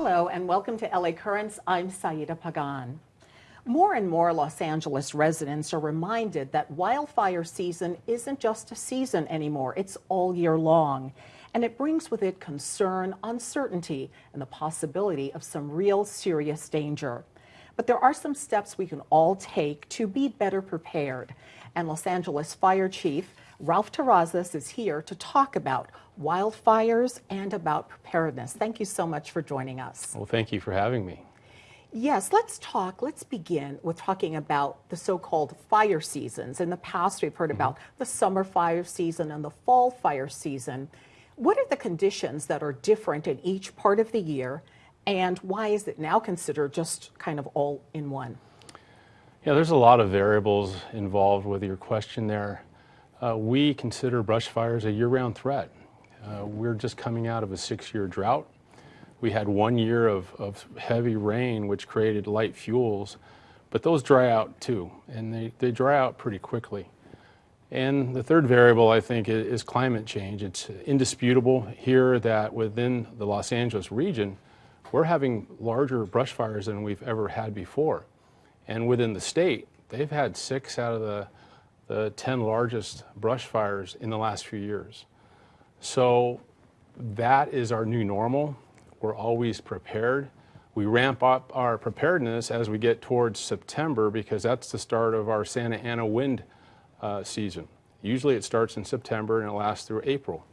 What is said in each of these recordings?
Hello and welcome to LA Currents. I'm Saida Pagan. More and more Los Angeles residents are reminded that wildfire season isn't just a season anymore, it's all year long. And it brings with it concern, uncertainty, and the possibility of some real serious danger. But there are some steps we can all take to be better prepared. And Los Angeles Fire Chief Ralph Terrazas is here to talk about wildfires and about preparedness. Thank you so much for joining us. Well, thank you for having me. Yes, let's talk. Let's begin with talking about the so called fire seasons. In the past, we've heard mm -hmm. about the summer fire season and the fall fire season. What are the conditions that are different in each part of the year, and why is it now considered just kind of all in one? Yeah, there's a lot of variables involved with your question there. Uh, we consider brush fires a year-round threat. Uh, we're just coming out of a six-year drought. We had one year of, of, heavy rain, which created light fuels, but those dry out too, and they, they dry out pretty quickly. And the third variable, I think, is, is climate change. It's indisputable here that within the Los Angeles region, we're having larger brush fires than we've ever had before. And within the state, they've had six out of the the 10 largest brush fires in the last few years. So that is our new normal. We're always prepared. We ramp up our preparedness as we get towards September because that's the start of our Santa Ana wind uh, season. Usually it starts in September and it lasts through April.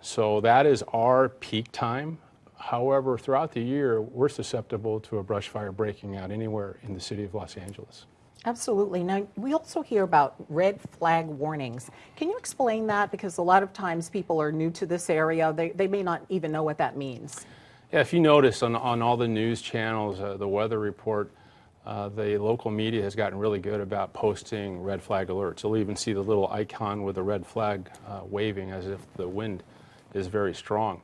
So that is our peak time. However, throughout the year, we're susceptible to a brush fire breaking out anywhere in the city of Los Angeles. Absolutely. Now, we also hear about red flag warnings. Can you explain that? Because a lot of times people are new to this area. They, they may not even know what that means. Yeah, if you notice on, on all the news channels, uh, the weather report, uh, the local media has gotten really good about posting red flag alerts. You'll even see the little icon with the red flag uh, waving as if the wind is very strong.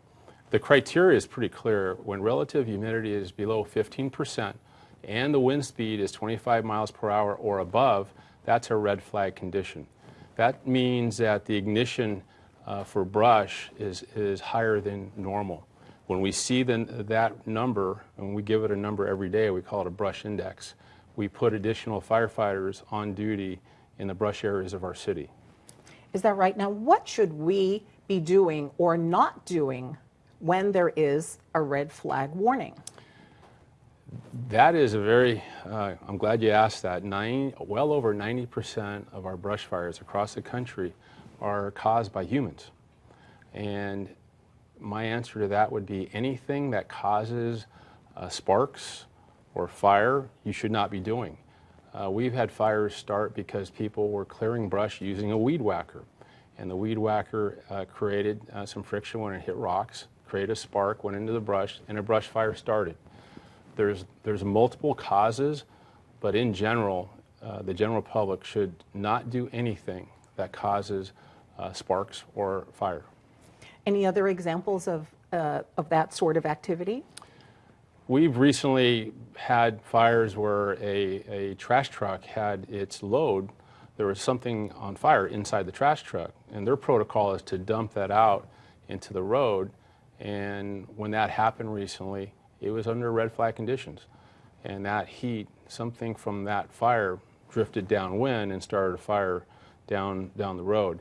The criteria is pretty clear. When relative humidity is below 15 percent, and the wind speed is 25 miles per hour or above, that's a red flag condition. That means that the ignition uh, for brush is, is higher than normal. When we see the, that number, and we give it a number every day, we call it a brush index, we put additional firefighters on duty in the brush areas of our city. Is that right? Now, what should we be doing or not doing when there is a red flag warning? That is a very, uh, I'm glad you asked that. Nine, well over 90% of our brush fires across the country are caused by humans. And my answer to that would be anything that causes uh, sparks or fire, you should not be doing. Uh, we've had fires start because people were clearing brush using a weed whacker. And the weed whacker uh, created uh, some friction when it hit rocks, created a spark, went into the brush, and a brush fire started. There's, there's multiple causes, but in general, uh, the general public should not do anything that causes uh, sparks or fire. Any other examples of, uh, of that sort of activity? We've recently had fires where a, a trash truck had its load. There was something on fire inside the trash truck, and their protocol is to dump that out into the road. And when that happened recently, it was under red flag conditions. And that heat, something from that fire drifted downwind and started a fire down, down the road.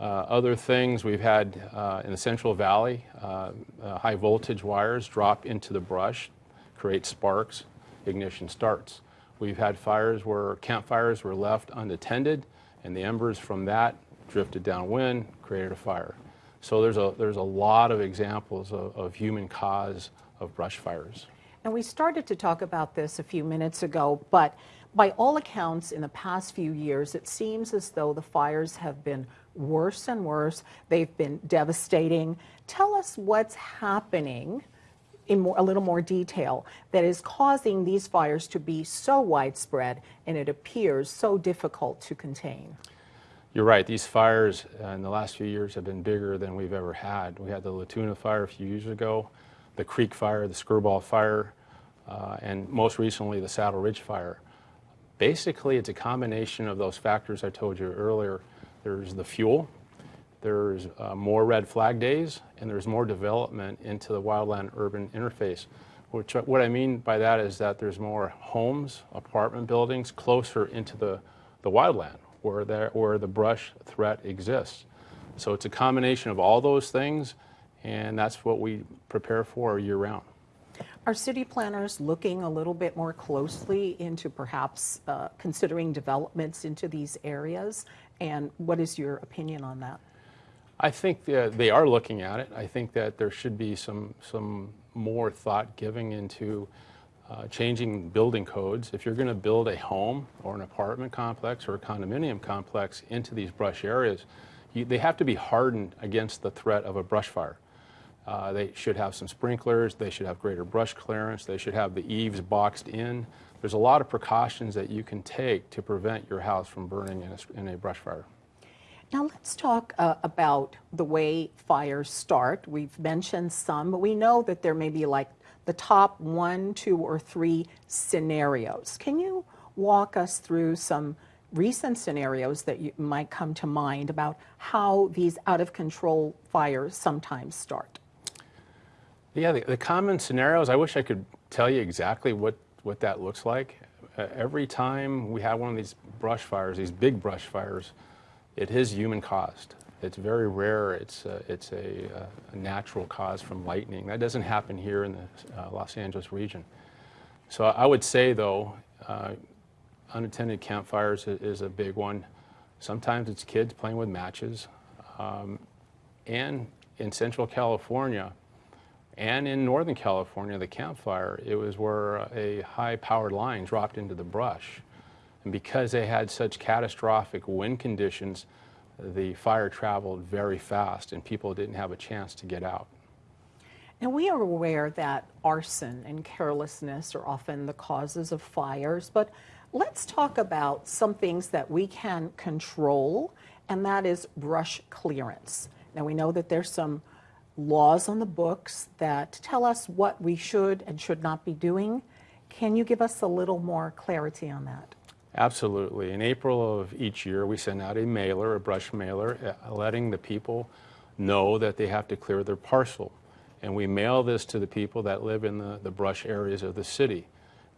Uh, other things we've had uh, in the Central Valley, uh, uh high voltage wires drop into the brush, create sparks, ignition starts. We've had fires where campfires were left unattended and the embers from that drifted downwind, created a fire. So there's a, there's a lot of examples of, of human cause of brush fires. And we started to talk about this a few minutes ago, but by all accounts, in the past few years, it seems as though the fires have been worse and worse. They've been devastating. Tell us what's happening in more, a little more detail that is causing these fires to be so widespread and it appears so difficult to contain. You're right. These fires uh, in the last few years have been bigger than we've ever had. We had the La Tuna fire a few years ago the Creek Fire, the Skirball Fire, uh, and most recently the Saddle Ridge Fire. Basically, it's a combination of those factors I told you earlier. There's the fuel, there's uh, more red flag days, and there's more development into the wildland urban interface. Which, what I mean by that is that there's more homes, apartment buildings closer into the, the wildland where, there, where the brush threat exists. So it's a combination of all those things, and that's what we prepare for year round. Are city planners looking a little bit more closely into perhaps uh, considering developments into these areas? And what is your opinion on that? I think that they are looking at it. I think that there should be some, some more thought giving into uh, changing building codes. If you're going to build a home or an apartment complex or a condominium complex into these brush areas, you, they have to be hardened against the threat of a brush fire. Uh, they should have some sprinklers, they should have greater brush clearance, they should have the eaves boxed in. There's a lot of precautions that you can take to prevent your house from burning in a, in a brush fire. Now let's talk uh, about the way fires start. We've mentioned some, but we know that there may be like the top one, two, or three scenarios. Can you walk us through some recent scenarios that you might come to mind about how these out of control fires sometimes start? Yeah, the, the, common scenarios, I wish I could tell you exactly what, what that looks like. Uh, every time we have one of these brush fires, these big brush fires, it is human caused. It's very rare. It's, uh, it's a, uh, a, natural cause from lightning. That doesn't happen here in the uh, Los Angeles region. So I would say, though, uh, unattended campfires is a big one. Sometimes it's kids playing with matches. Um, and in Central California, and in Northern California, the campfire, it was where a high-powered line dropped into the brush. And because they had such catastrophic wind conditions, the fire traveled very fast and people didn't have a chance to get out. And we are aware that arson and carelessness are often the causes of fires, but let's talk about some things that we can control, and that is brush clearance. Now we know that there's some laws on the books that tell us what we should and should not be doing. Can you give us a little more clarity on that? Absolutely. In April of each year, we send out a mailer, a brush mailer, uh, letting the people know that they have to clear their parcel. And we mail this to the people that live in the, the brush areas of the city.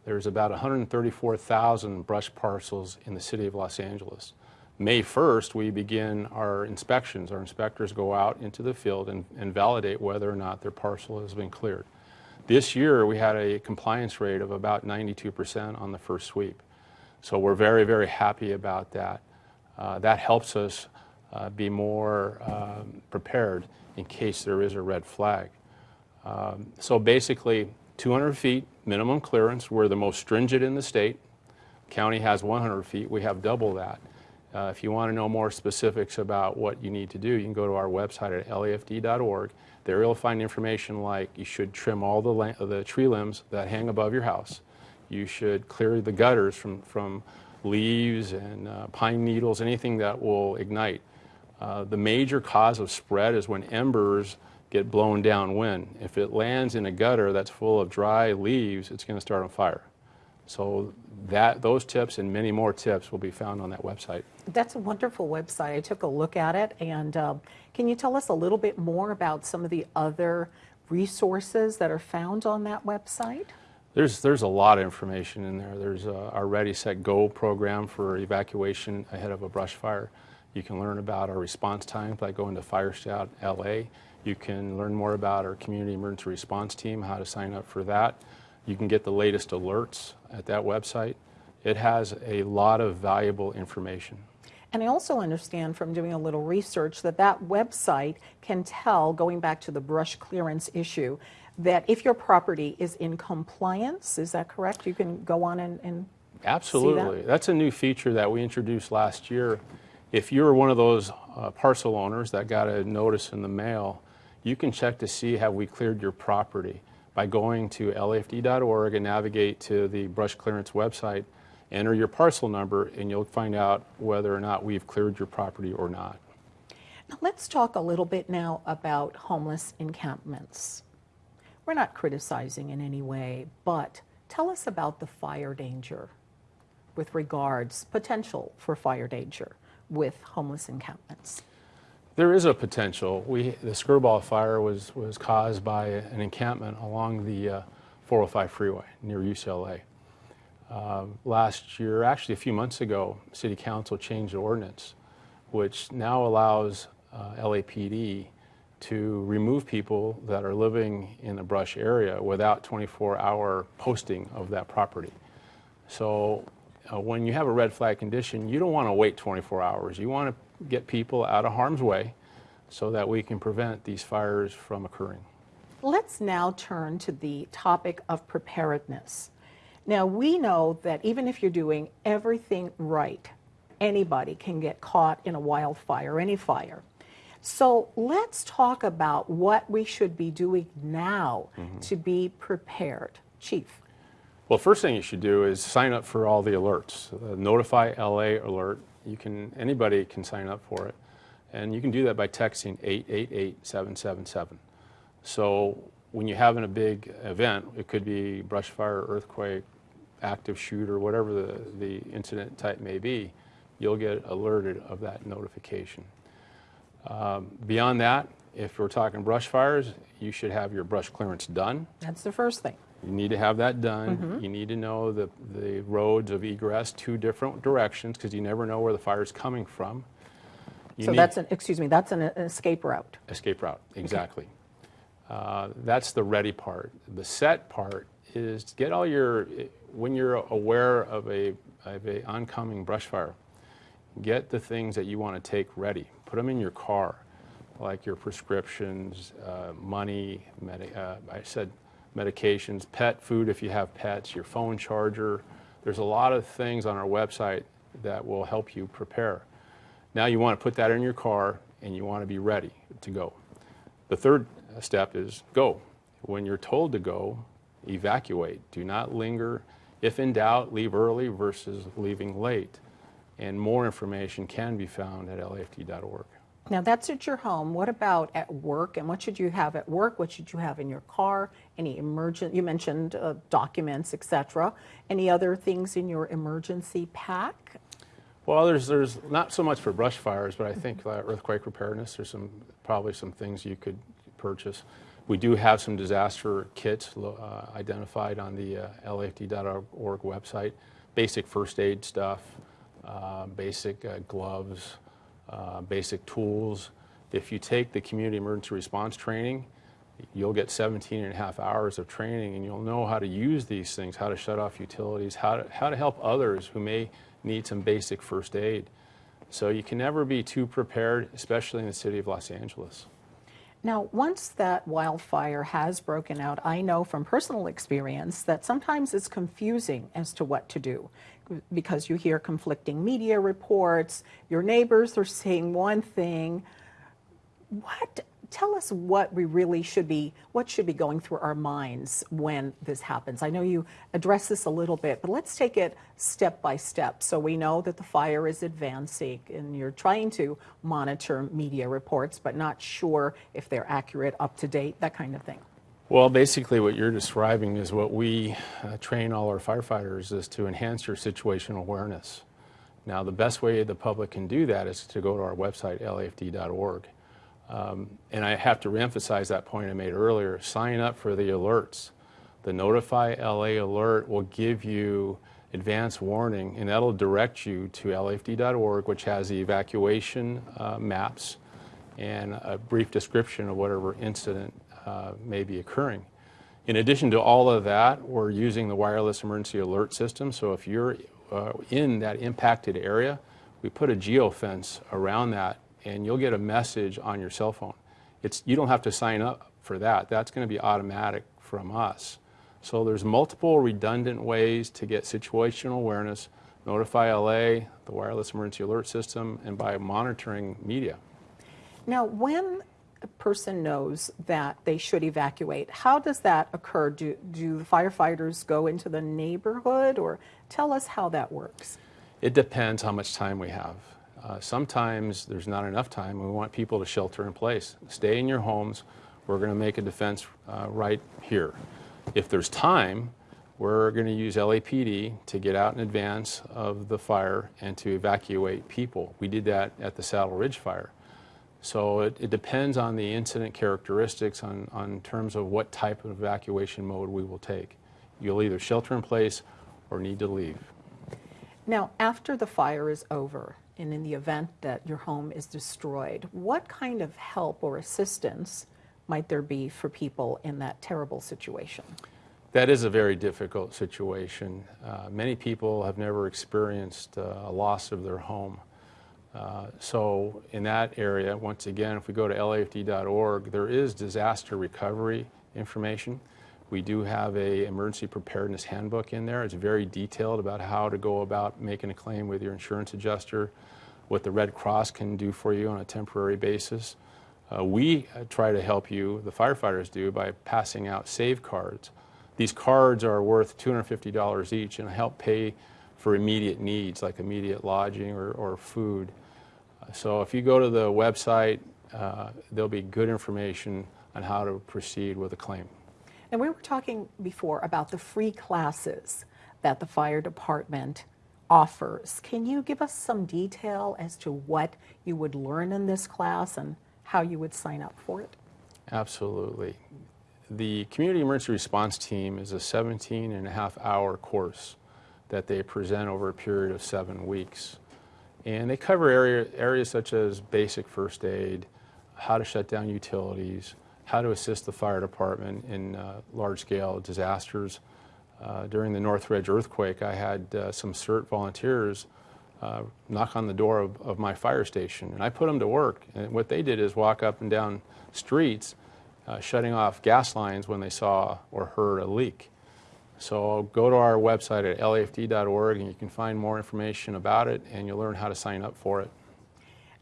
There's about 134,000 brush parcels in the city of Los Angeles. May 1st, we begin our inspections. Our inspectors go out into the field and, and, validate whether or not their parcel has been cleared. This year, we had a compliance rate of about 92% on the first sweep. So we're very, very happy about that. Uh, that helps us uh, be more um, prepared in case there is a red flag. Um, so basically, 200 feet minimum clearance. We're the most stringent in the state. County has 100 feet. We have double that. Uh, if you want to know more specifics about what you need to do, you can go to our website at lafd.org. There you'll find information like you should trim all the, the tree limbs that hang above your house. You should clear the gutters from, from leaves and uh, pine needles, anything that will ignite. Uh, the major cause of spread is when embers get blown downwind. If it lands in a gutter that's full of dry leaves, it's going to start on fire. So that, those tips and many more tips will be found on that website. That's a wonderful website. I took a look at it. And uh, can you tell us a little bit more about some of the other resources that are found on that website? There's, there's a lot of information in there. There's uh, our Ready, Set, Go program for evacuation ahead of a brush fire. You can learn about our response times by going to Fire Scout LA. You can learn more about our community emergency response team, how to sign up for that. You can get the latest alerts at that website. It has a lot of valuable information. And I also understand from doing a little research that that website can tell, going back to the brush clearance issue, that if your property is in compliance, is that correct? You can go on and, and Absolutely. That? That's a new feature that we introduced last year. If you're one of those uh, parcel owners that got a notice in the mail, you can check to see have we cleared your property by going to lafd.org and navigate to the brush clearance website, enter your parcel number, and you'll find out whether or not we've cleared your property or not. Now let's talk a little bit now about homeless encampments. We're not criticizing in any way, but tell us about the fire danger with regards potential for fire danger with homeless encampments. There is a potential. We, the Skirball fire was, was caused by an encampment along the uh, 405 freeway near UCLA. Uh, last year, actually a few months ago, City Council changed the ordinance, which now allows uh, LAPD to remove people that are living in the brush area without 24-hour posting of that property. So uh, when you have a red flag condition, you don't want to wait 24 hours. You want to get people out of harm's way so that we can prevent these fires from occurring. Let's now turn to the topic of preparedness. Now, we know that even if you're doing everything right, anybody can get caught in a wildfire, any fire. So let's talk about what we should be doing now to be prepared. Chief. Well, first thing you should do is sign up for all the alerts. Uh, Notify LA alert. You can anybody can sign up for it, and you can do that by texting 888-777. So when you're having a big event, it could be brush fire, earthquake, active shooter, whatever the, the incident type may be, you'll get alerted of that notification. Um, beyond that, if we're talking brush fires, you should have your brush clearance done. That's the first thing. You need to have that done. Mm-hmm. You need to know the, the roads of egress, two different directions, because you never know where the fire is coming from. You So that's an, excuse me, that's an an escape route. Escape route, exactly. Uh, That's the ready part. The set part is to get all your, when you're aware of a, of a oncoming brush fire, get the things that you want to take ready. Put them in your car, like your prescriptions, uh, money, uh, I said medications, pet food if you have pets, your phone charger. There's a lot of things on our website that will help you prepare. Now you want to put that in your car and you want to be ready to go. The third step is go. When you're told to go, evacuate. Do not linger. If in doubt, leave early versus leaving late. And more information can be found at lafd.org. Now that's at your home. What about at work? And what should you have at work? What should you have in your car? Any emergent? You mentioned uh, documents, etc. Any other things in your emergency pack? Well, there's, there's not so much for brush fires, but I think uh, earthquake preparedness, there's some, probably some things you could purchase. We do have some disaster kits uh, identified on the uh, lafd.org website, basic first aid stuff, uh, basic uh, gloves, uh, basic tools. If you take the community emergency response training, you'll get 17 and a half hours of training and you'll know how to use these things, how to shut off utilities, how to, how to help others who may need some basic first aid. So you can never be too prepared, especially in the city of Los Angeles. Now, once that wildfire has broken out, I know from personal experience that sometimes it's confusing as to what to do because you hear conflicting media reports, your neighbors are saying one thing. What tell us what we really should be what should be going through our minds when this happens. I know you address this a little bit, but let's take it step by step so we know that the fire is advancing and you're trying to monitor media reports but not sure if they're accurate, up to date, that kind of thing. Well, basically, what you're describing is what we uh, train all our firefighters is to enhance your situational awareness. Now, the best way the public can do that is to go to our website, lafd.org. Um, and I have to reemphasize that point I made earlier. Sign up for the alerts. The Notify LA alert will give you advance warning, and that'll direct you to lafd.org, which has the evacuation uh, maps and a brief description of whatever incident uh, may be occurring. In addition to all of that, we're using the wireless emergency alert system. So if you're uh, in that impacted area, we put a geofence around that and you'll get a message on your cell phone. It's, you don't have to sign up for that. That's going to be automatic from us. So there's multiple redundant ways to get situational awareness, notify LA, the wireless emergency alert system, and by monitoring media. Now, when a person knows that they should evacuate, how does that occur? Do, do the firefighters go into the neighborhood or tell us how that works? It depends how much time we have. Uh, sometimes there's not enough time. We want people to shelter in place. Stay in your homes. We're going to make a defense uh, right here. If there's time, we're going to use LAPD to get out in advance of the fire and to evacuate people. We did that at the Saddle Ridge fire. So it, it depends on the incident characteristics on, on terms of what type of evacuation mode we will take. You'll either shelter in place or need to leave. Now, after the fire is over, and in the event that your home is destroyed, what kind of help or assistance might there be for people in that terrible situation? That is a very difficult situation. Uh, many people have never experienced uh, a loss of their home. Uh, so in that area, once again, if we go to lafd.org, there is disaster recovery information. We do have a emergency preparedness handbook in there. It's very detailed about how to go about making a claim with your insurance adjuster, what the Red Cross can do for you on a temporary basis. Uh, we uh, try to help you, the firefighters do, by passing out save cards. These cards are worth $250 each and help pay for immediate needs like immediate lodging or, or food. So if you go to the website, uh, there'll be good information on how to proceed with a claim. And we were talking before about the free classes that the fire department offers. Can you give us some detail as to what you would learn in this class and how you would sign up for it? Absolutely. The Community Emergency Response Team is a 17 and a half hour course that they present over a period of seven weeks. And they cover area, areas such as basic first aid, how to shut down utilities, how to assist the fire department in uh, large scale disasters. Uh, during the Northridge earthquake, I had uh, some CERT volunteers uh, knock on the door of, of my fire station, and I put them to work. And what they did is walk up and down streets uh, shutting off gas lines when they saw or heard a leak. So go to our website at lafd.org and you can find more information about it and you'll learn how to sign up for it.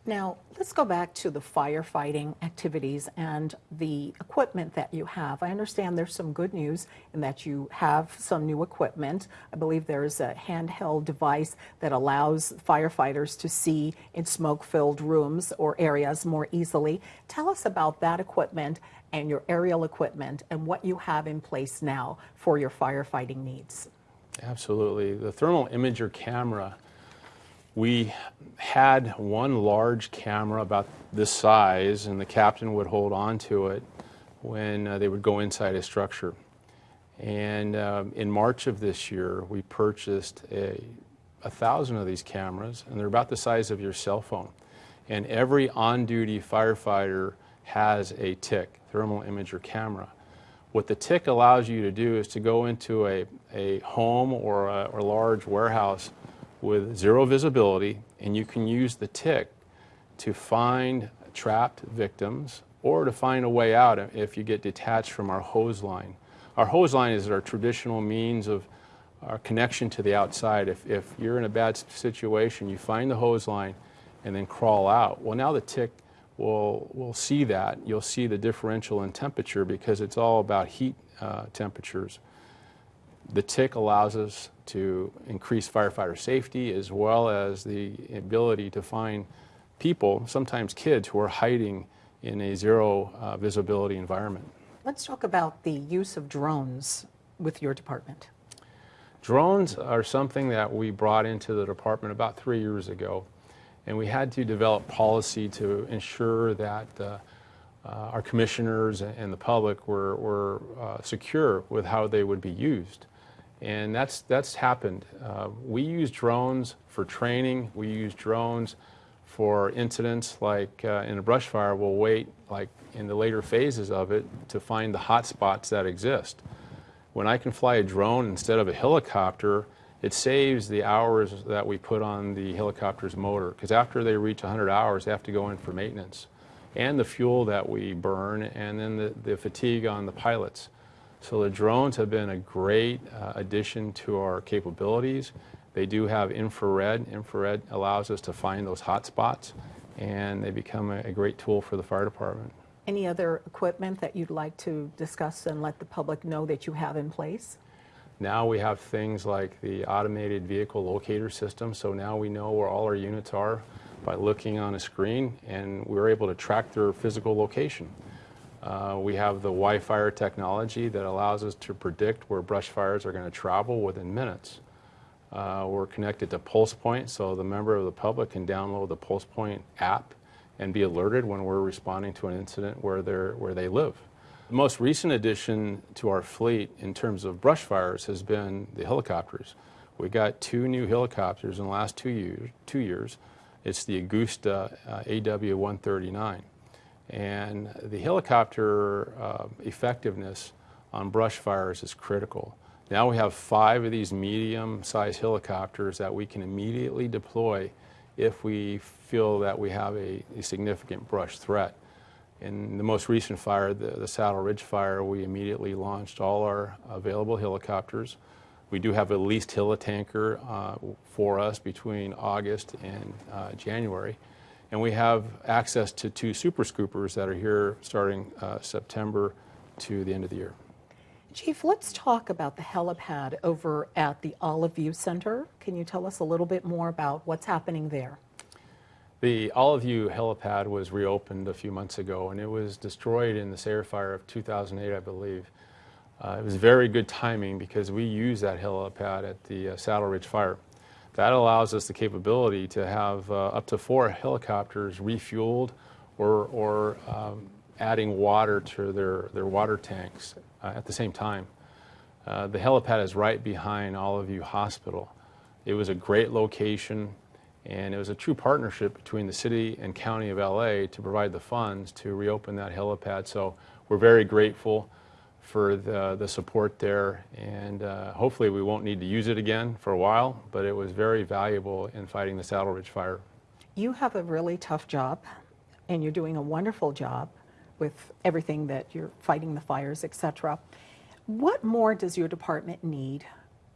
Now, let's go back to the firefighting activities and the equipment that you have. I understand there's some good news in that you have some new equipment. I believe there's a handheld device that allows firefighters to see in smoke filled rooms or areas more easily. Tell us about that equipment and your aerial equipment and what you have in place now for your firefighting needs. Absolutely. The thermal imager camera we had one large camera about this size, and the captain would hold on to it when uh, they would go inside a structure. And um, in March of this year, we purchased a, a thousand of these cameras, and they're about the size of your cell phone. And every on duty firefighter has a TIC, thermal imager camera. What the TIC allows you to do is to go into a, a home or a or large warehouse with zero visibility, and you can use the TIC to find trapped victims or to find a way out if you get detached from our hose line. Our hose line is our traditional means of our connection to the outside. If, if you're in a bad situation, you find the hose line and then crawl out. Well, now the TIC will, will see that. You'll see the differential in temperature because it's all about heat uh, temperatures. The TIC allows us to increase firefighter safety as well as the ability to find people, sometimes kids, who are hiding in a zero uh, visibility environment. Let's talk about the use of drones with your department. Drones are something that we brought into the department about three years ago, and we had to develop policy to ensure that uh, uh, our commissioners and the public were, were uh, secure with how they would be used. And that's, that's happened. Uh, we use drones for training. We use drones for incidents like uh, in a brush fire, we'll wait like in the later phases of it to find the hot spots that exist. When I can fly a drone instead of a helicopter, it saves the hours that we put on the helicopter's motor because after they reach 100 hours, they have to go in for maintenance and the fuel that we burn and then the, the fatigue on the pilots. So the drones have been a great uh, addition to our capabilities. They do have infrared. Infrared allows us to find those hot spots, and they become a, a great tool for the fire department. Any other equipment that you'd like to discuss and let the public know that you have in place? Now we have things like the automated vehicle locator system, so now we know where all our units are by looking on a screen, and we're able to track their physical location. Uh, we have the WIFIRE technology that allows us to predict where brush fires are going to travel within minutes. Uh, we're connected to PulsePoint, so the member of the public can download the PulsePoint app and be alerted when we're responding to an incident where, they're, where they live. The most recent addition to our fleet in terms of brush fires has been the helicopters. We got two new helicopters in the last two years. Two years. It's the Agusta uh, AW-139. And the helicopter uh, effectiveness on brush fires is critical. Now we have five of these medium-sized helicopters that we can immediately deploy if we feel that we have a, a significant brush threat. In the most recent fire, the, the, Saddle Ridge fire, we immediately launched all our available helicopters. We do have a leased helitanker uh, for us between August and uh, January. And we have access to two super scoopers that are here starting uh, September to the end of the year. Chief, let's talk about the helipad over at the Olive View Center. Can you tell us a little bit more about what's happening there? The Olive View helipad was reopened a few months ago and it was destroyed in the Sayre fire of 2008, I believe. Uh, it was very good timing because we used that helipad at the uh, Saddle Ridge fire. That allows us the capability to have uh, up to four helicopters refueled or, or um, adding water to their, their water tanks uh, at the same time. Uh, the helipad is right behind Olive View Hospital. It was a great location, and it was a true partnership between the city and county of LA to provide the funds to reopen that helipad. So we're very grateful for the, the support there, and uh, hopefully we won't need to use it again for a while, but it was very valuable in fighting the Saddle Ridge fire. You have a really tough job, and you're doing a wonderful job with everything that you're fighting the fires, etc. What more does your department need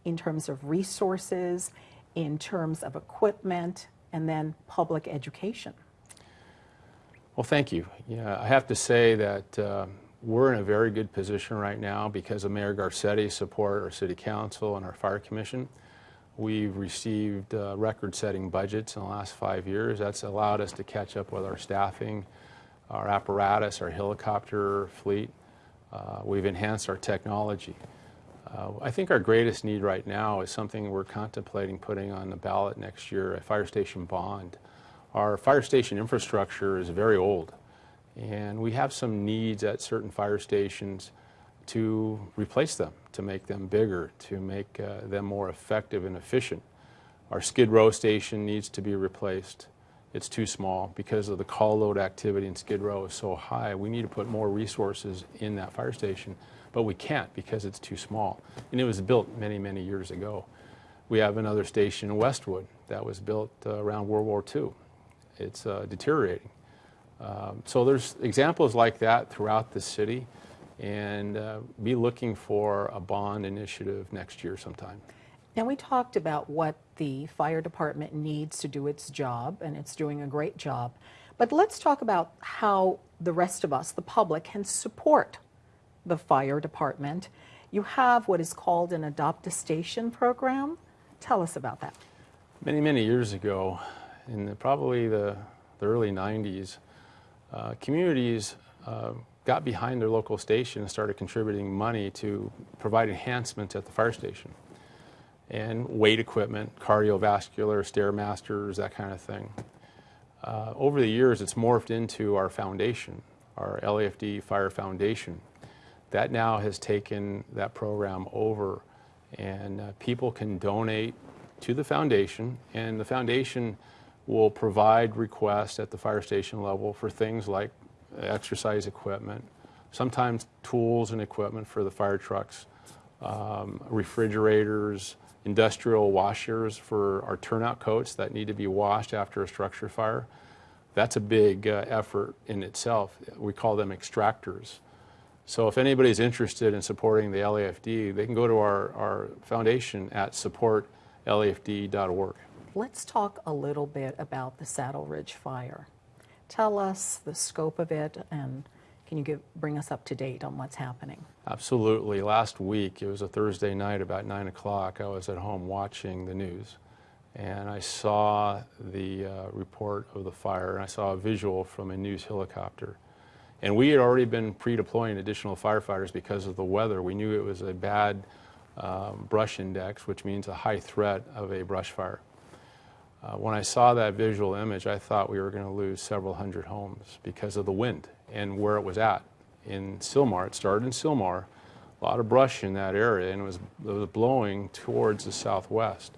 in terms of resources, in terms of equipment, and then public education? Well, thank you. Yeah, I have to say that uh, we're in a very good position right now because of Mayor Garcetti's support, our City Council, and our Fire Commission. We've received uh, record-setting budgets in the last five years. That's allowed us to catch up with our staffing our apparatus, our helicopter fleet. Uh, we've enhanced our technology. Uh, I think our greatest need right now is something we're contemplating putting on the ballot next year, a fire station bond. Our fire station infrastructure is very old, and we have some needs at certain fire stations to replace them, to make them bigger, to make uh, them more effective and efficient. Our Skid Row station needs to be replaced it's too small because of the call load activity in Skid Row is so high. We need to put more resources in that fire station, but we can't because it's too small. And it was built many, many years ago. We have another station in Westwood that was built uh, around World War II. It's uh, deteriorating. Um, so there's examples like that throughout the city and uh, be looking for a bond initiative next year sometime. Now, we talked about what the fire department needs to do its job, and it's doing a great job. But let's talk about how the rest of us, the public, can support the fire department. You have what is called an Adopt a Station program. Tell us about that. Many, many years ago, in the, probably the, the, early 90s, uh, communities uh, got behind their local station and started contributing money to provide enhancements at the fire station and weight equipment, cardiovascular, stairmasters, that kind of thing. Uh, over the years, it's morphed into our foundation, our LAFD Fire Foundation. That now has taken that program over, and uh, people can donate to the foundation, and the foundation will provide requests at the fire station level for things like exercise equipment, sometimes tools and equipment for the fire trucks, um, refrigerators, industrial washers for our turnout coats that need to be washed after a structure fire. That's a big uh, effort in itself. We call them extractors. So if anybody's interested in supporting the LAFD, they can go to our, our foundation at supportlafd.org. Let's talk a little bit about the Saddle Ridge fire. Tell us the scope of it and can you give, bring us up to date on what's happening? Absolutely. Last week, it was a Thursday night about 9 o'clock, I was at home watching the news and I saw the uh, report of the fire and I saw a visual from a news helicopter. And we had already been pre-deploying additional firefighters because of the weather. We knew it was a bad um, brush index, which means a high threat of a brush fire. Uh, when I saw that visual image, I thought we were going to lose several hundred homes because of the wind and where it was at. In Sylmar, it started in Sylmar, a lot of brush in that area, and it was, it was blowing towards the southwest.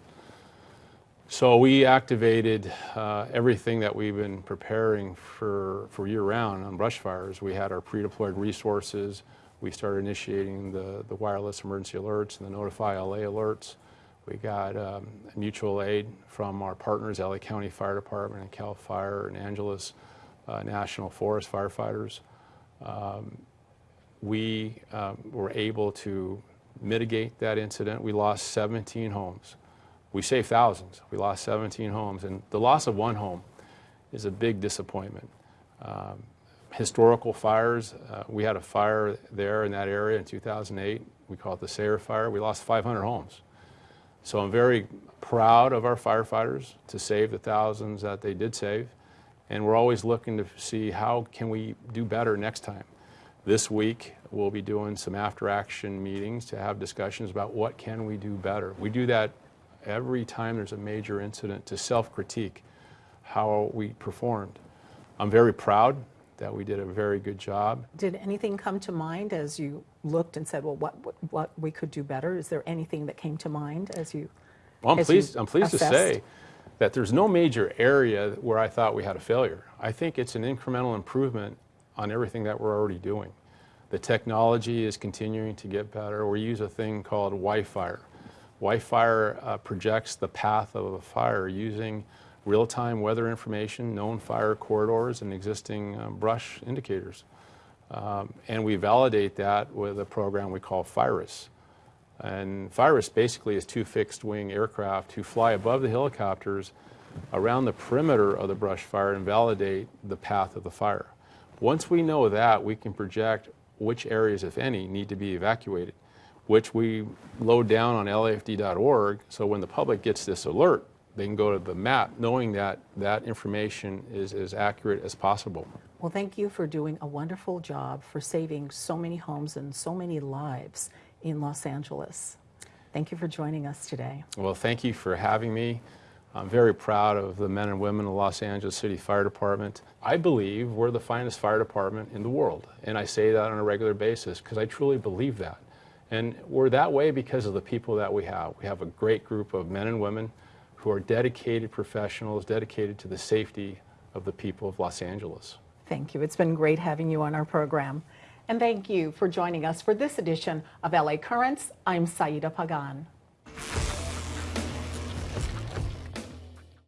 So we activated uh, everything that we've been preparing for, for year-round on brush fires. We had our pre-deployed resources. We started initiating the, the wireless emergency alerts and the Notify LA alerts. We got um, mutual aid from our partners, LA County Fire Department and CAL FIRE and Angeles uh, National Forest firefighters. Um, we um, were able to mitigate that incident. We lost 17 homes. We saved thousands. We lost 17 homes. And the loss of one home is a big disappointment. Um, historical fires, uh, we had a fire there in that area in 2008. We call it the Sayre Fire. We lost 500 homes. So I'm very proud of our firefighters to save the thousands that they did save. And we're always looking to see how can we do better next time. This week, we'll be doing some after-action meetings to have discussions about what can we do better. We do that every time there's a major incident to self-critique how we performed. I'm very proud that we did a very good job. Did anything come to mind as you looked and said, well, what, what, what we could do better? Is there anything that came to mind as you? Well, I'm as pleased, I'm pleased to say that there's no major area where I thought we had a failure. I think it's an incremental improvement on everything that we're already doing. The technology is continuing to get better. We use a thing called WIFIRE. WIFIRE uh, projects the path of a fire using real-time weather information, known fire corridors, and existing um, brush indicators. Um, and we validate that with a program we call FIRIS. And FIRIS basically is two fixed wing aircraft who fly above the helicopters around the perimeter of the brush fire and validate the path of the fire. Once we know that, we can project which areas, if any, need to be evacuated, which we load down on lafd.org so when the public gets this alert, they can go to the map knowing that that information is as accurate as possible. Well, thank you for doing a wonderful job for saving so many homes and so many lives in Los Angeles. Thank you for joining us today. Well, thank you for having me. I'm very proud of the men and women of the Los Angeles City Fire Department. I believe we're the finest fire department in the world, and I say that on a regular basis because I truly believe that. And we're that way because of the people that we have. We have a great group of men and women who are dedicated professionals, dedicated to the safety of the people of Los Angeles. Thank you. It's been great having you on our program. And thank you for joining us for this edition of LA Currents. I'm Saida Pagan.